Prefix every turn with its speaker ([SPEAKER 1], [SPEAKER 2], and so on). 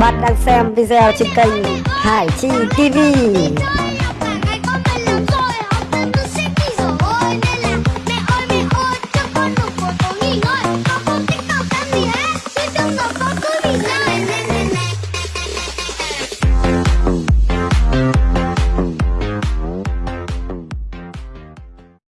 [SPEAKER 1] bạn đang xem video trên kênh Hải Chi TV